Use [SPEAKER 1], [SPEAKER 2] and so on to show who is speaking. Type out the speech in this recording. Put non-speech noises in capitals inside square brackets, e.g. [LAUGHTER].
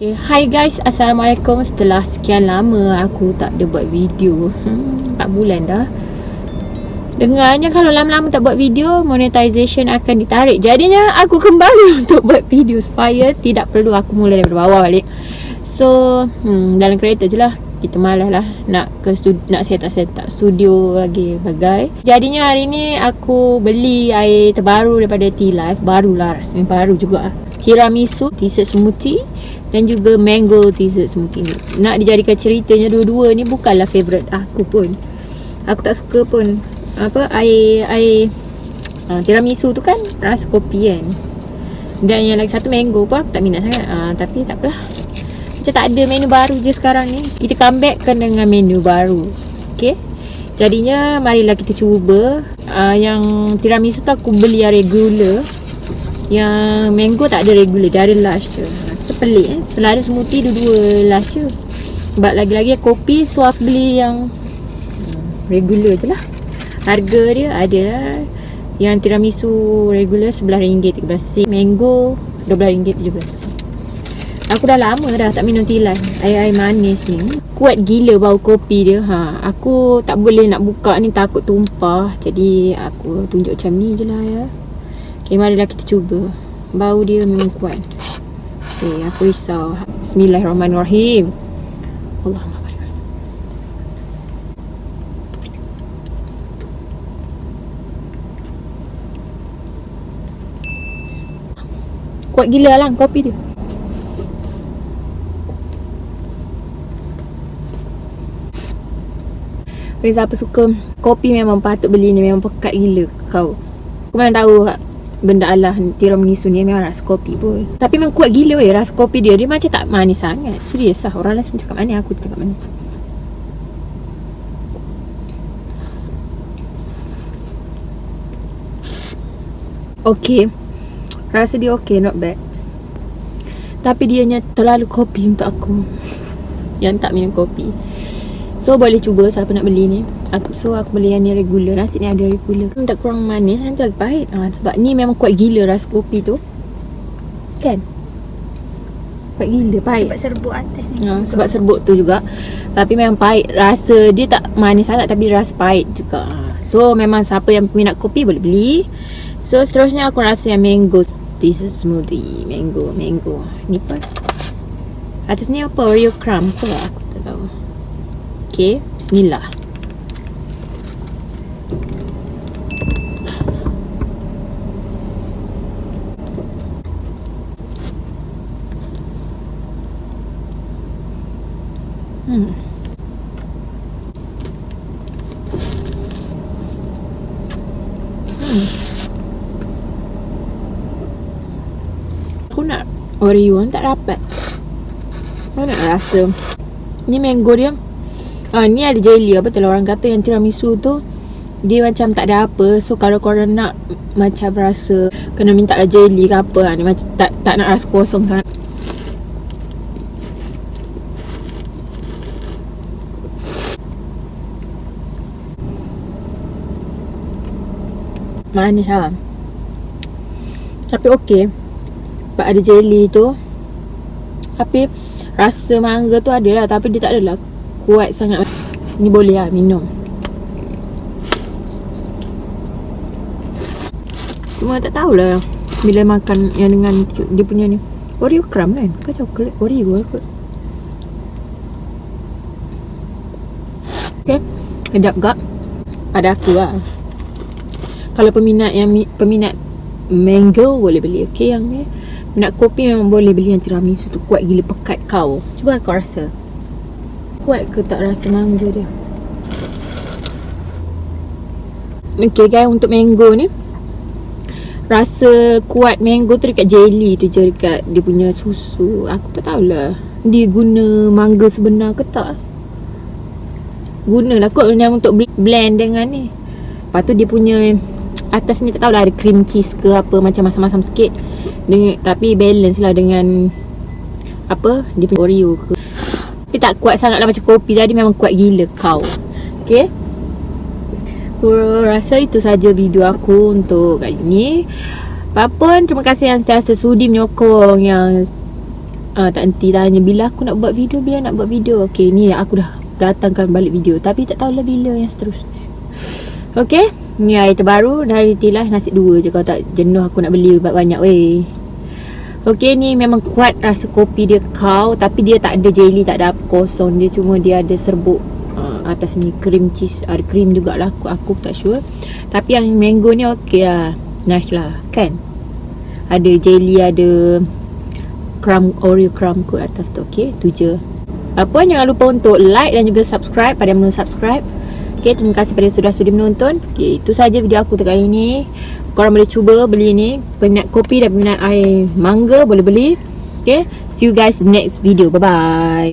[SPEAKER 1] Okay, hi guys, Assalamualaikum. Setelah sekian lama aku tak ada buat video hmm, 4 bulan dah. Dengarnya kalau lama-lama tak buat video Monetization akan ditarik. Jadinya aku kembali [LAUGHS] untuk buat video Supaya tidak perlu aku mula dari bawah balik. So, hmm, dalam kereta je lah. Kita malas lah Nak ke studi- nak set up set up studio lagi bagai. Jadinya hari ni aku beli air terbaru daripada T-Life. Barulah rasanya baru juga Tiramisu, dessert smoothie dan juga mango dessert smoothie ni. Nak dijadikan ceritanya dua-dua ni bukanlah favourite aku pun. Aku tak suka pun apa air air uh, tiramisu tu kan rasa kopi kan. Dan yang lagi satu mango pun aku tak minat sangat. Uh, tapi tak apalah. Macam tak ada menu baru je sekarang ni. Kita comeback kan dengan menu baru. Okay. Jadinya marilah kita cuba uh, yang tiramisu tu aku beli yang regular. Yang mango tak ada regular, dia ada lush je. Pelik eh. Setelah ada smoothie dua-dua last je. Sebab lagi-lagi kopi aku beli yang hmm, Regular je lah. Harga dia ada lah Yang tiramisu regular RM11.13 Mango RM12.17 Aku dah lama dah tak minum tilan Air-air manis ni. Kuat gila bau kopi dia ha, Aku tak boleh nak buka ni takut tumpah. Jadi aku tunjuk macam ni je lah ya Okay marilah kita cuba Bau dia memang kuat Okay, aku risau. Bismillahirrahmanirrahim. Barik. Kuat gila lah kopi dia. Okay, siapa suka kopi memang patut beli ni memang pekat gila kau. Kau memang tahu benda Allah tiramisu ni memang rasa kopi pun. Tapi memang kuat gila weh rasa kopi dia. Dia macam tak manis sangat. Serius lah. Orang lain semua cakap manis aku cakap manis. Okay Rasa dia okay not bad. Tapi dia terlalu kopi untuk aku. [LAUGHS] Yang tak minum kopi So boleh cuba siapa nak beli ni. Aku, So aku beli yang ni regular. Nasi ni ada regular. Kan Tak kurang manis. Nanti lagi pahit. Ha, Sebab ni memang kuat gila rasa kopi tu. Kan? Kuat gila pahit.
[SPEAKER 2] Sebab serbuk atas ni.
[SPEAKER 1] Ha, Sebab serbuk tu juga. Tapi memang pahit. Rasa dia tak manis sangat Tapi rasa pahit juga. So memang siapa yang peminat kopi boleh beli. So seterusnya aku rasa yang mango This is smoothie. Mango Mango. Ni apa Atas ni apa? Oreo crumb ke? Aku tak tahu Okey, bismillah. Hmm. Hmm. Aku nak Oreo tak dapat. Mana nak rasa. Ni mango dia. Ah ni ada jelly apa tu orang kata yang tiramisu tu dia macam tak ada apa. So kalau korang nak macam rasa kena minta lah jelly ke apa ha, ni macam tak tak nak rasa kosong sangat. Manis lah tapi okey. Sebab ada jelly tu. Tapi rasa mangga tu ada lah tapi dia tak adalah kuat sangat. Ni boleh lah minum. Cuma tak tahulah Bila makan yang dengan dia punya ni. Oreo crumb kan? Kan coklat Oreo lah kot. Okay Sedap gak? Pada aku lah. Kalau peminat yang Peminat Mango boleh beli. Okay yang ni. Minat kopi memang boleh beli yang tiramisu tu. Kuat gila pekat kau. Cuba kau rasa kuat ke tak rasa mangga dia? Okay guys untuk mango ni. Rasa kuat mango tu dekat jelly tu je dekat dia punya susu. Aku tak tahulah Dia guna mangga sebenar ke tak? Gunalah kot yang untuk blend dengan ni. Lepas tu dia punya Atas ni tak tahulah ada cream cheese ke apa Macam masam-masam sikit. Dengan, Tapi balance lah dengan Apa Dia punya Oreo ke tak kuat sangat lah macam kopi tadi memang kuat gila kau. Okay Aku rasa itu saja video aku untuk kali ni. Apapun terima kasih yang sentiasa sudi menyokong Yang uh, tak henti tanya bila aku nak buat video bila nak buat video. Okey ni aku dah datangkan balik video. Tapi tak tahulah bila yang seterusnya. Okey? Ni air terbaru dari tilah nasi dua je kalau tak jenuh aku nak beli banyak weh Okey ni memang kuat rasa kopi dia kau tapi dia tak ada jelly tak ada apa kosong. Dia cuma dia ada serbuk uh, atas ni cream cheese ada cream jugalah aku aku tak sure. Tapi yang mango ni okey lah nice lah kan? Ada jelly ada crumb oreo crumb kot atas tu okey? Tu je. Apa jangan lupa untuk like dan juga subscribe pada yang belum subscribe. Okay, terima kasih pada sudah sudi menonton. Okay, itu saja video aku kali ini. Korang boleh cuba beli ni. Peminat kopi dan peminat air mangga boleh beli. Okay, see you guys next video. Bye-bye.